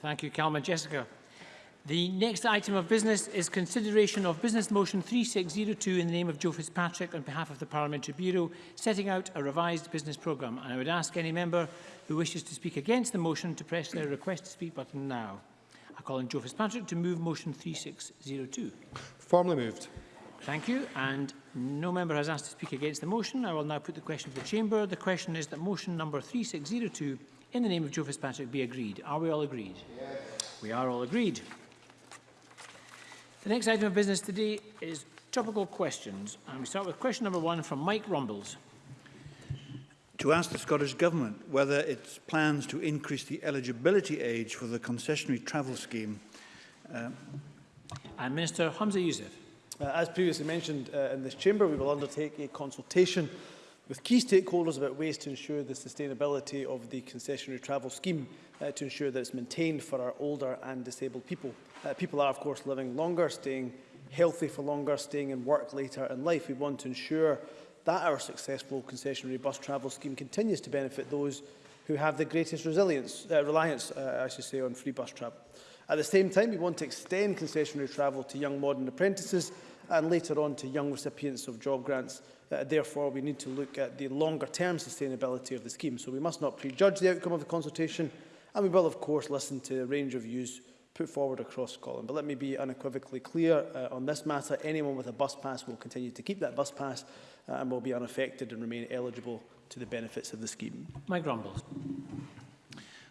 Thank you, Calma. Jessica. The next item of business is consideration of Business Motion 3602 in the name of Joe Fitzpatrick on behalf of the Parliamentary Bureau, setting out a revised business programme. And I would ask any member who wishes to speak against the motion to press their request to speak button now. I call on Joe Fitzpatrick to move motion 3602. Formally moved. Thank you. And no member has asked to speak against the motion. I will now put the question to the Chamber. The question is that motion number 3602 in the name of Joe Fitzpatrick be agreed. Are we all agreed? Yes. We are all agreed. The next item of business today is topical questions. And we start with question number one from Mike Rumbles. To ask the Scottish Government whether its plans to increase the eligibility age for the concessionary travel scheme. Uh, and Minister Hamza Youssef. Uh, as previously mentioned uh, in this chamber, we will undertake a consultation with key stakeholders about ways to ensure the sustainability of the concessionary travel scheme uh, to ensure that it's maintained for our older and disabled people. Uh, people are, of course, living longer, staying healthy for longer, staying in work later in life. We want to ensure that our successful concessionary bus travel scheme continues to benefit those who have the greatest resilience, uh, reliance, uh, I should say, on free bus travel. At the same time, we want to extend concessionary travel to young modern apprentices and later on to young recipients of job grants. Uh, therefore, we need to look at the longer-term sustainability of the scheme. So we must not prejudge the outcome of the consultation, and we will, of course, listen to a range of views put forward across Scotland. But let me be unequivocally clear uh, on this matter. Anyone with a bus pass will continue to keep that bus pass uh, and will be unaffected and remain eligible to the benefits of the scheme. Mike Grumbles.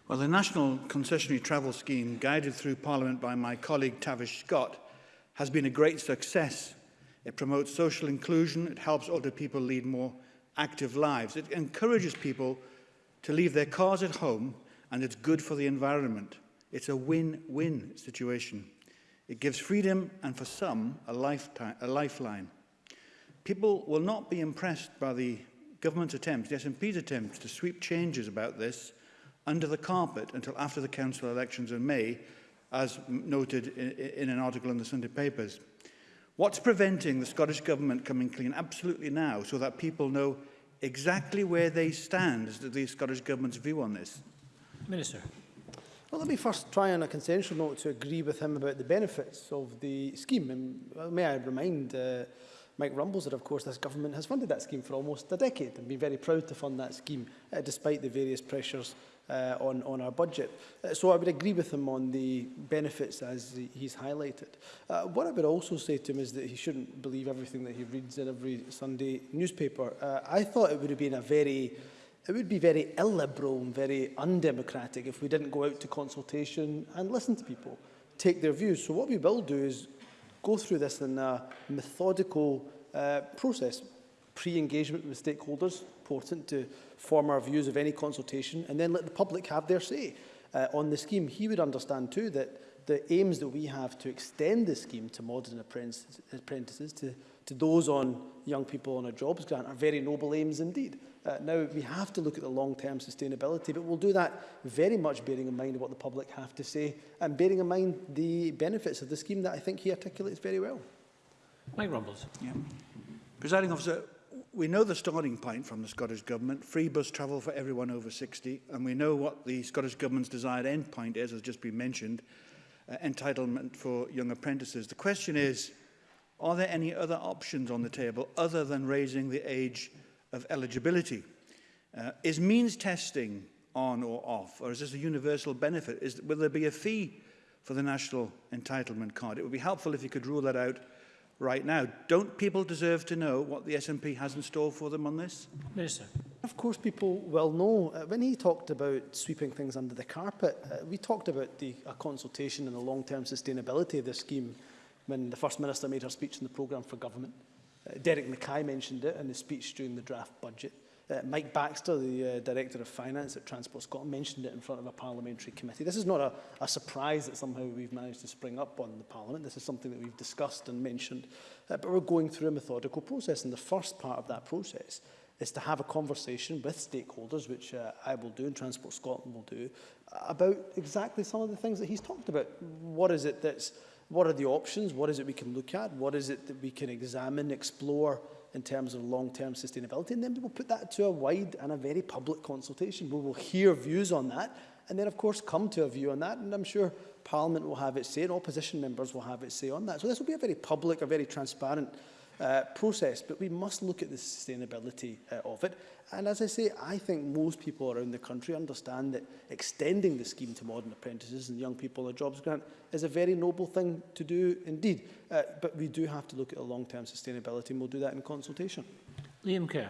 Well, the National Concessionary Travel Scheme, guided through Parliament by my colleague Tavish Scott, has been a great success. It promotes social inclusion, it helps older people lead more active lives, it encourages people to leave their cars at home and it's good for the environment. It's a win-win situation. It gives freedom and for some a, lifetime, a lifeline. People will not be impressed by the government's attempts, the SNP's attempts to sweep changes about this under the carpet until after the council elections in May as noted in, in an article in the Sunday papers. What's preventing the Scottish Government coming clean absolutely now so that people know exactly where they stand as the Scottish Government's view on this? Minister. Well, let me first try on a consensual note to agree with him about the benefits of the scheme. And well, may I remind uh, Mike Rumbles that, of course, this government has funded that scheme for almost a decade and been very proud to fund that scheme, uh, despite the various pressures uh, on, on our budget. Uh, so I would agree with him on the benefits as he's highlighted. Uh, what I would also say to him is that he shouldn't believe everything that he reads in every Sunday newspaper. Uh, I thought it would have been a very it would be very illiberal and very undemocratic if we didn't go out to consultation and listen to people, take their views. So what we will do is go through this in a methodical uh, process, pre-engagement with stakeholders, important to form our views of any consultation and then let the public have their say uh, on the scheme. He would understand too that the aims that we have to extend the scheme to modern apprentices, apprentices to, to those on young people on a jobs grant are very noble aims indeed. Uh, now, we have to look at the long-term sustainability, but we'll do that very much bearing in mind what the public have to say and bearing in mind the benefits of the scheme that I think he articulates very well. Mike Rumbles. Yeah. Presiding officer, we know the starting point from the Scottish Government, free bus travel for everyone over 60, and we know what the Scottish Government's desired end point is, as just been mentioned, uh, entitlement for young apprentices. The question is, are there any other options on the table other than raising the age of eligibility? Uh, is means testing on or off, or is this a universal benefit? Is, will there be a fee for the national entitlement card? It would be helpful if you could rule that out right now. Don't people deserve to know what the SNP has in store for them on this? Minister. Of course, people will know. Uh, when he talked about sweeping things under the carpet, uh, we talked about the a consultation and the long-term sustainability of the scheme when the First Minister made her speech in the programme for government. Uh, Derek Mackay mentioned it in his speech during the draft budget. Uh, Mike Baxter, the uh, Director of Finance at Transport Scotland, mentioned it in front of a parliamentary committee. This is not a, a surprise that somehow we've managed to spring up on the Parliament. This is something that we've discussed and mentioned, uh, but we're going through a methodical process. And the first part of that process is to have a conversation with stakeholders, which uh, I will do and Transport Scotland will do, about exactly some of the things that he's talked about. What is it that's, what are the options? What is it we can look at? What is it that we can examine, explore, in terms of long-term sustainability, and then we will put that to a wide and a very public consultation. We will hear views on that, and then, of course, come to a view on that, and I'm sure Parliament will have its say, and opposition members will have its say on that. So this will be a very public, a very transparent uh, process, but we must look at the sustainability uh, of it. And as I say, I think most people around the country understand that extending the scheme to modern apprentices and young people on a jobs grant is a very noble thing to do indeed. Uh, but we do have to look at the long-term sustainability, and we'll do that in consultation. Liam Kerr.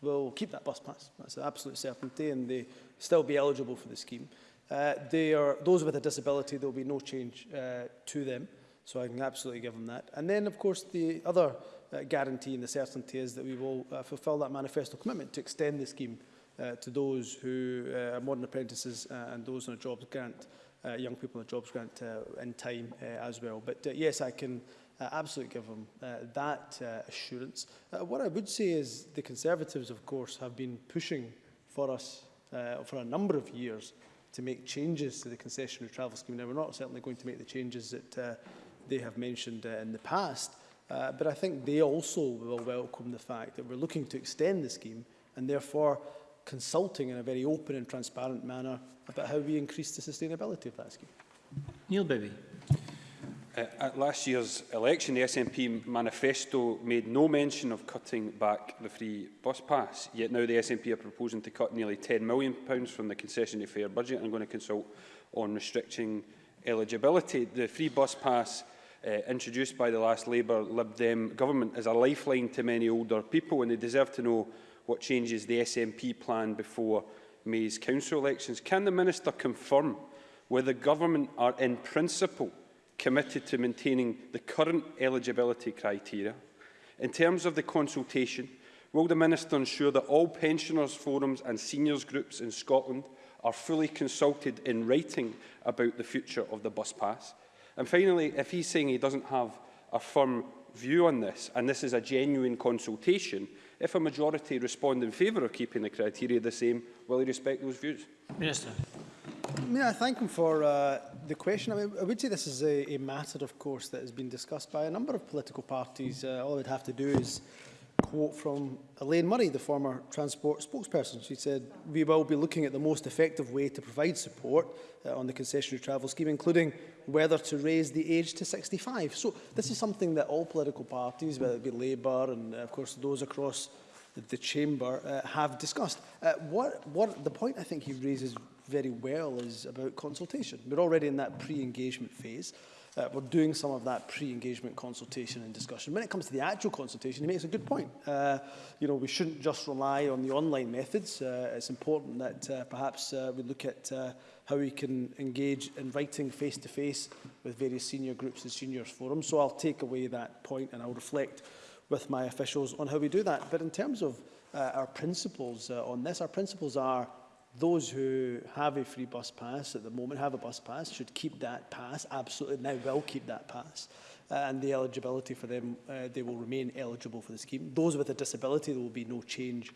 will keep that bus pass. That's an absolute certainty and they still be eligible for the scheme. Uh, Uh, they are, those with a disability, there will be no change uh, to them. So I can absolutely give them that. And then, of course, the other uh, guarantee and the certainty is that we will uh, fulfil that manifesto commitment to extend the scheme uh, to those who uh, are modern apprentices uh, and those on a jobs grant, uh, young people on a jobs grant uh, in time uh, as well. But uh, yes, I can uh, absolutely give them uh, that uh, assurance. Uh, what I would say is the Conservatives, of course, have been pushing for us uh, for a number of years to make changes to the concessionary travel scheme. Now, we're not certainly going to make the changes that uh, they have mentioned uh, in the past, uh, but I think they also will welcome the fact that we're looking to extend the scheme and therefore consulting in a very open and transparent manner about how we increase the sustainability of that scheme. Neil Bibby. at last year's election, the SNP manifesto made no mention of cutting back the free bus pass, yet now the SNP are proposing to cut nearly £10 million from the concessionary fare budget and going to consult on restricting eligibility. The free bus pass uh, introduced by the last Labour Lib Dem government is a lifeline to many older people and they deserve to know what changes the SNP plan before May's council elections. Can the Minister confirm whether government are in principle committed to maintaining the current eligibility criteria. In terms of the consultation, will the Minister ensure that all pensioners' forums and seniors' groups in Scotland are fully consulted in writing about the future of the bus pass? And finally, if he's saying he doesn't have a firm view on this, and this is a genuine consultation, if a majority respond in favour of keeping the criteria the same, will he respect those views? Minister. may I thank him for uh, the question. I, mean, I would say this is a, a, matter, of course, that has been discussed by a number of political parties. Uh, all I'd have to do is quote from Elaine Murray, the former transport spokesperson. She said, we will be looking at the most effective way to provide support uh, on the concessionary travel scheme, including whether to raise the age to 65. So this is something that all political parties, whether it be Labour and, uh, of course, those across the, chamber, uh, have discussed. Uh, what, what the point I think he raises very well is about consultation. We're already in that pre-engagement phase. Uh, we're doing some of that pre-engagement consultation and discussion. When it comes to the actual consultation, he makes a good point. Uh, you know, we shouldn't just rely on the online methods. Uh, it's important that uh, perhaps uh, we look at uh, how we can engage in writing face-to-face -face with various senior groups and seniors forums. So I'll take away that point and I'll reflect with my officials on how we do that. But in terms of uh, our principles uh, on this, our principles are those who have a free bus pass at the moment, have a bus pass, should keep that pass, absolutely now will keep that pass. Uh, and the eligibility for them, uh, they will remain eligible for the scheme. Those with a disability, there will be no change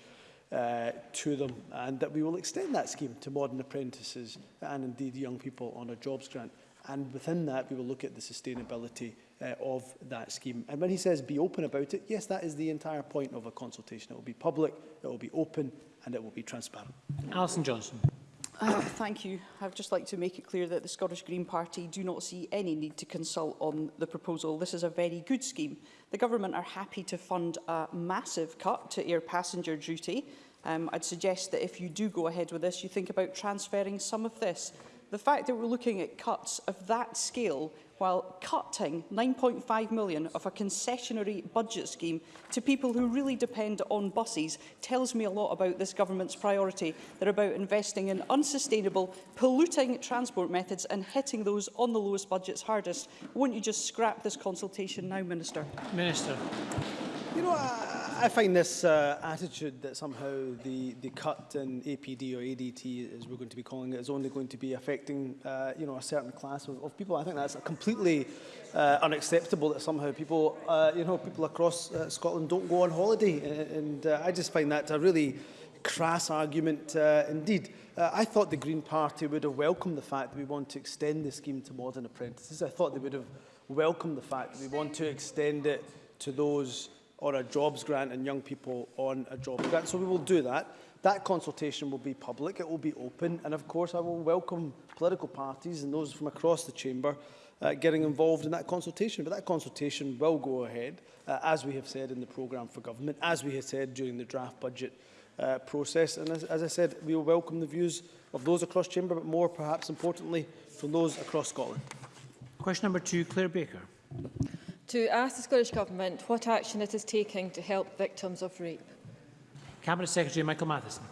uh, to them and that we will extend that scheme to modern apprentices and indeed young people on a jobs grant. And within that, we will look at the sustainability uh, of that scheme. And when he says be open about it, yes, that is the entire point of a consultation. It will be public, it will be open, and it will be transparent. Alison Johnson. Uh, thank you. I would just like to make it clear that the Scottish Green Party do not see any need to consult on the proposal. This is a very good scheme. The government are happy to fund a massive cut to air passenger duty. Um, I'd suggest that if you do go ahead with this, you think about transferring some of this. The fact that we're looking at cuts of that scale while cutting 9.5 million of a concessionary budget scheme to people who really depend on buses tells me a lot about this government's priority. They're about investing in unsustainable, polluting transport methods and hitting those on the lowest budgets hardest. Won't you just scrap this consultation now, Minister? Minister. You know, I, I, find this uh, attitude that somehow the, the cut in APD or ADT, as we're going to be calling it, is only going to be affecting uh, you know, a certain class of, of people, I think that's completely uh, unacceptable that somehow people, uh, you know, people across uh, Scotland don't go on holiday. And, and uh, I just find that a really crass argument uh, indeed. Uh, I thought the Green Party would have welcomed the fact that we want to extend the scheme to modern apprentices. I thought they would have welcomed the fact that we want to extend it to those or a jobs grant and young people on a jobs grant. So we will do that. That consultation will be public, it will be open, and of course I will welcome political parties and those from across the chamber uh, getting involved in that consultation. But that consultation will go ahead, uh, as we have said in the programme for government, as we have said during the draft budget uh, process. And as, as I said, we will welcome the views of those across chamber, but more perhaps importantly from those across Scotland. Question number two, Claire Baker. to ask the Scottish Government what action it is taking to help victims of rape. Cabinet Secretary Michael Matheson.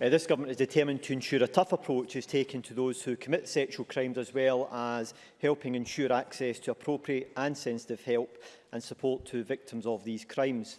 Uh, this government is determined to ensure a tough approach is taken to those who commit sexual crimes as well as helping ensure access to appropriate and sensitive help and support to victims of these crimes.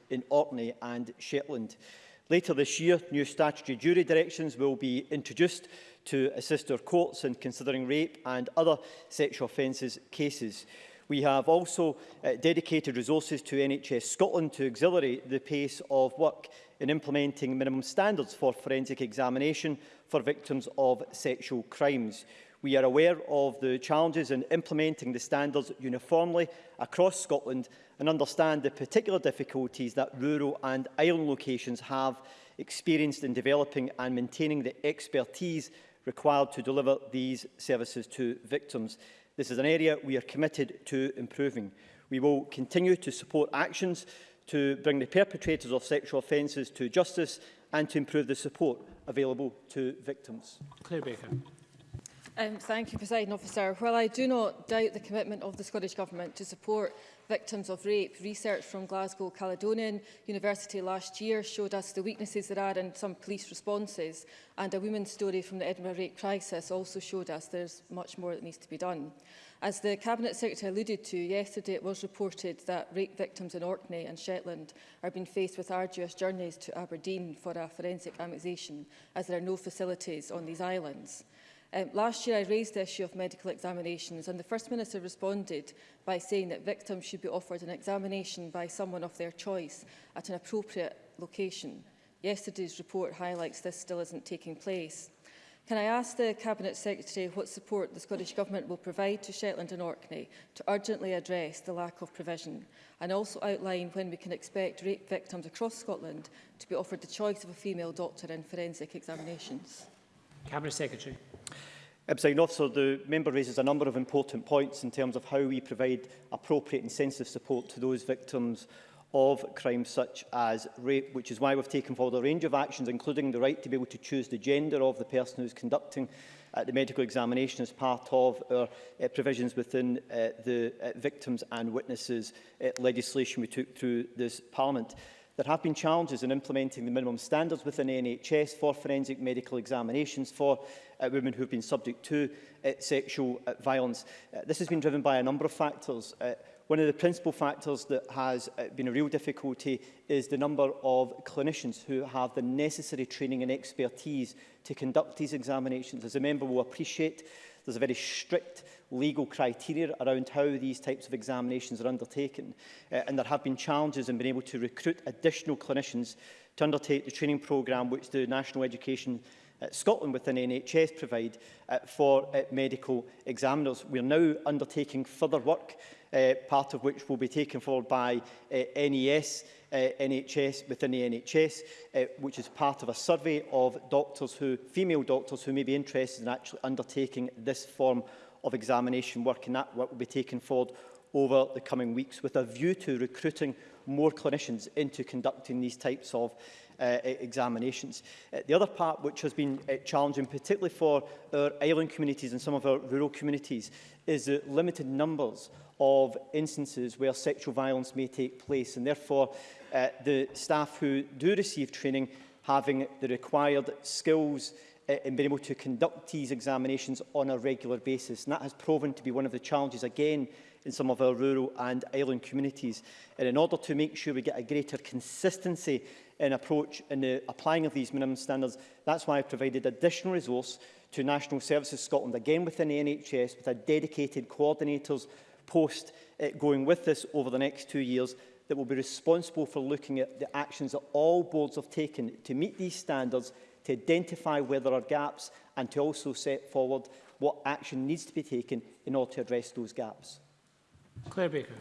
in Orkney and Shetland. Later this year, new statutory jury directions will be introduced to assist our courts in considering rape and other sexual offences cases. We have also uh, dedicated resources to NHS Scotland to accelerate the pace of work in implementing minimum standards for forensic examination for victims of sexual crimes. We are aware of the challenges in implementing the standards uniformly across Scotland and understand the particular difficulties that rural and island locations have experienced in developing and maintaining the expertise required to deliver these services to victims. This is an area we are committed to improving. We will continue to support actions to bring the perpetrators of sexual offences to justice and to improve the support available to victims. Claire Baker. Um, thank you, President Officer. While I do not doubt the commitment of the Scottish Government to support victims of rape. Research from Glasgow Caledonian University last year showed us the weaknesses there are in some police responses and a women's story from the Edinburgh rape crisis also showed us there's much more that needs to be done. As the Cabinet Secretary alluded to, yesterday it was reported that rape victims in Orkney and Shetland are being faced with arduous journeys to Aberdeen for a forensic examination, as there are no facilities on these islands. Um, last year I raised the issue of medical examinations and the First Minister responded by saying that victims should be offered an examination by someone of their choice at an appropriate location. Yesterday's report highlights this still isn't taking place. Can I ask the Cabinet Secretary what support the Scottish Government will provide to Shetland and Orkney to urgently address the lack of provision and also outline when we can expect rape victims across Scotland to be offered the choice of a female doctor in forensic examinations? Cabinet Secretary. Presiding so the member raises a number of important points in terms of how we provide appropriate and sensitive support to those victims of crimes such as rape, which is why we've taken forward a range of actions, including the right to be able to choose the gender of the person who's conducting uh, the medical examination as part of our uh, provisions within uh, the uh, Victims and Witnesses uh, legislation we took through this Parliament. There have been challenges in implementing the minimum standards within NHS for forensic medical examinations for uh, women who have been subject to uh, sexual uh, violence. Uh, this has been driven by a number of factors. Uh, One of the principal factors that has uh, been a real difficulty is the number of clinicians who have the necessary training and expertise to conduct these examinations. As a member will appreciate, There's a very strict legal criteria around how these types of examinations are undertaken. Uh, and there have been challenges in being able to recruit additional clinicians to undertake the training programme which the National Education uh, Scotland within NHS provide uh, for uh, medical examiners. We are now undertaking further work uh, part of which will be taken forward by uh, NES, uh, NHS within the NHS, uh, which is part of a survey of doctors who, female doctors who may be interested in actually undertaking this form of examination work, and that work will be taken forward over the coming weeks with a view to recruiting more clinicians into conducting these types of uh, e, examinations. Uh, the other part which has been uh, challenging, particularly for our island communities and some of our rural communities, is the limited numbers of instances where sexual violence may take place and therefore uh, the staff who do receive training having the required skills and uh, being able to conduct these examinations on a regular basis. And that has proven to be one of the challenges again in some of our rural and island communities. And in order to make sure we get a greater consistency in approach in the applying of these minimum standards, that's why I've provided additional resource to National Services Scotland, again within the NHS, with a dedicated coordinators post uh, going with this over the next two years that will be responsible for looking at the actions that all boards have taken to meet these standards, to identify where there are gaps and to also set forward what action needs to be taken in order to address those gaps. Claire Baker.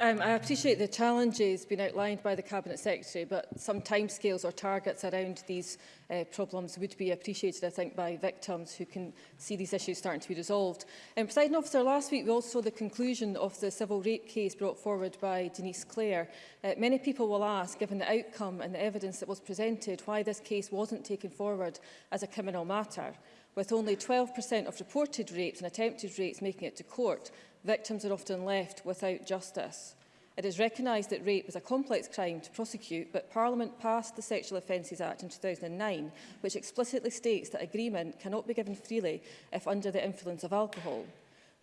Um, I appreciate the challenges being outlined by the Cabinet Secretary, but some timescales or targets around these uh, problems would be appreciated, I think, by victims who can see these issues starting to be resolved. Um, President Officer, last week we also saw the conclusion of the civil rape case brought forward by Denise Clare. Uh, many people will ask, given the outcome and the evidence that was presented, why this case wasn't taken forward as a criminal matter with only 12% of reported rapes and attempted rapes making it to court victims are often left without justice. It is recognised that rape is a complex crime to prosecute, but Parliament passed the Sexual Offences Act in 2009, which explicitly states that agreement cannot be given freely if under the influence of alcohol.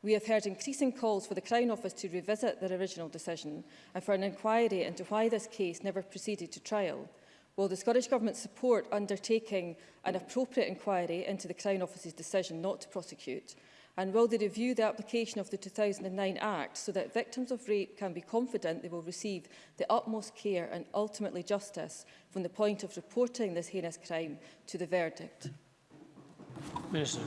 We have heard increasing calls for the Crown Office to revisit their original decision and for an inquiry into why this case never proceeded to trial. Will the Scottish Government support undertaking an appropriate inquiry into the Crown Office's decision not to prosecute? And will they review the application of the 2009 Act so that victims of rape can be confident they will receive the utmost care and ultimately justice from the point of reporting this heinous crime to the verdict? Minister.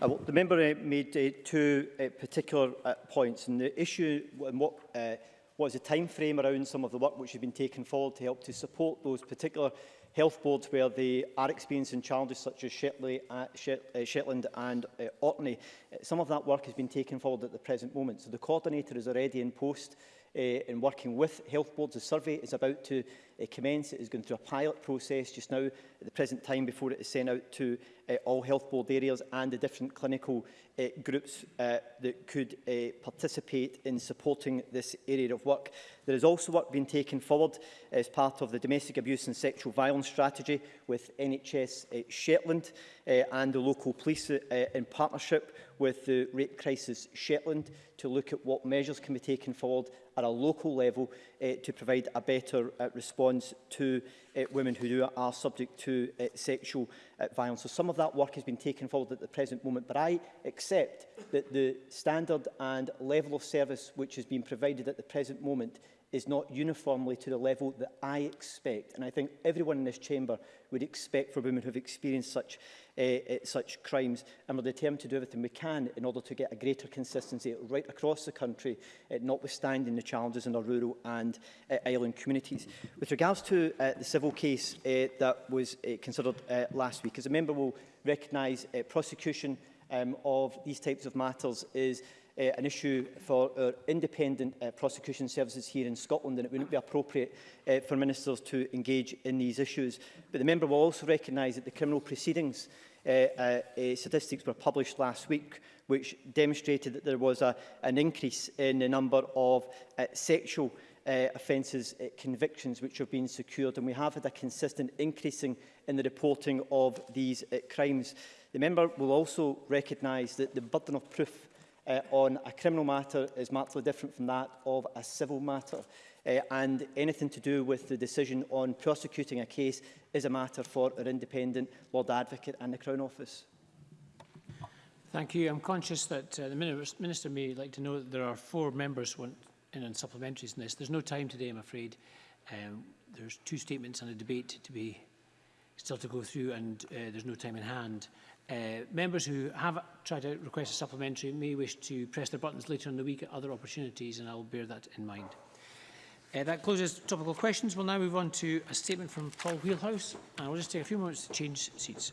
Uh, well, the member uh, made uh, two uh, particular uh, points, and the issue and what uh, what is the time frame around some of the work which has been taken forward to help to support those particular health boards where they are experiencing challenges such as Shetley, uh, uh, Shetland and uh, Orkney. Uh, some of that work has been taken forward at the present moment. So the coordinator is already in post uh, in working with health boards. The survey is about to uh, commence. It is going through a pilot process just now at the present time before it is sent out to uh, all health board areas and the different clinical uh, groups uh, that could uh, participate in supporting this area of work. There is also work being taken forward as part of the domestic abuse and sexual violence strategy with NHS uh, Shetland uh, and the local police uh, in partnership with the Rape Crisis Shetland to look at what measures can be taken forward at a local level uh, to provide a better uh, response to uh, women who do, are subject to uh, sexual uh, violence. So some of that work has been taken forward at the present moment, but I accept that the standard and level of service which has been provided at the present moment is not uniformly to the level that I expect. And I think everyone in this chamber would expect for women who have experienced such, uh, uh, such crimes. And we're determined to do everything we can in order to get a greater consistency right across the country, uh, notwithstanding the challenges in our rural and uh, island communities. With regards to uh, the civil case uh, that was uh, considered uh, last week, as a member will recognise uh, prosecution um, of these types of matters is uh, an issue for our independent uh, prosecution services here in Scotland and it wouldn't be appropriate uh, for ministers to engage in these issues. But the member will also recognise that the criminal proceedings uh, uh, uh, statistics were published last week which demonstrated that there was a, an increase in the number of uh, sexual uh, offences uh, convictions which have been secured and we have had a consistent increasing in the reporting of these uh, crimes. The member will also recognise that the burden of proof uh, on a criminal matter is markedly different from that of a civil matter. Uh, and anything to do with the decision on prosecuting a case is a matter for our independent Lord Advocate and the Crown Office. Thank you. I'm conscious that uh, the Minister may like to know that there are four members who want in on supplementaries in this. There's no time today, I'm afraid. Um, there's two statements and a debate to be still to go through and uh, there's no time in hand. Uh, members who have tried to request a supplementary may wish to press their buttons later in the week at other opportunities, and I will bear that in mind. Uh, that closes topical questions. We'll now move on to a statement from Paul Wheelhouse, and I'll just take a few moments to change seats.